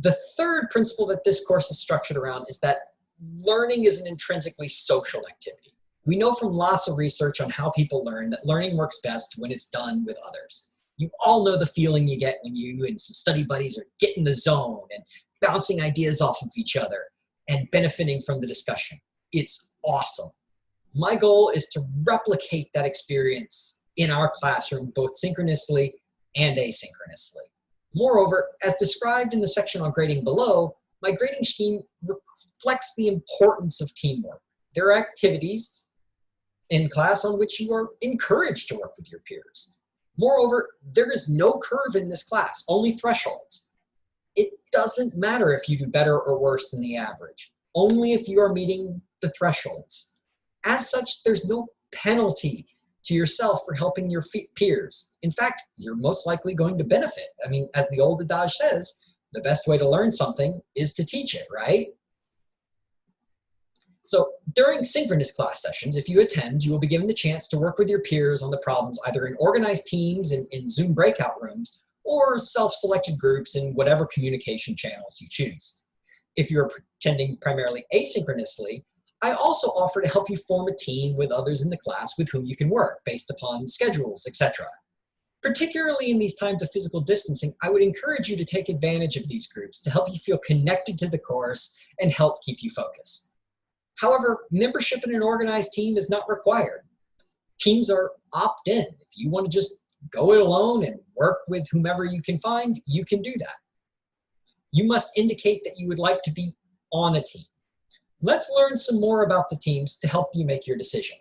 The third principle that this course is structured around is that learning is an intrinsically social activity. We know from lots of research on how people learn that learning works best when it's done with others. You all know the feeling you get when you and some study buddies are getting the zone and bouncing ideas off of each other and benefiting from the discussion. It's awesome. My goal is to replicate that experience in our classroom, both synchronously and asynchronously. Moreover, as described in the section on grading below, my grading scheme reflects the importance of teamwork. There are activities in class on which you are encouraged to work with your peers. Moreover, there is no curve in this class, only thresholds. It doesn't matter if you do better or worse than the average, only if you are meeting the thresholds. As such, there's no penalty to yourself for helping your peers. In fact, you're most likely going to benefit. I mean, as the old adage says, the best way to learn something is to teach it, right? So during synchronous class sessions, if you attend, you will be given the chance to work with your peers on the problems either in organized teams in, in Zoom breakout rooms or self-selected groups in whatever communication channels you choose. If you're attending primarily asynchronously, I also offer to help you form a team with others in the class with whom you can work based upon schedules, etc. Particularly in these times of physical distancing, I would encourage you to take advantage of these groups to help you feel connected to the course and help keep you focused. However, membership in an organized team is not required. Teams are opt-in. If you want to just go it alone and work with whomever you can find, you can do that. You must indicate that you would like to be on a team. Let's learn some more about the teams to help you make your decision.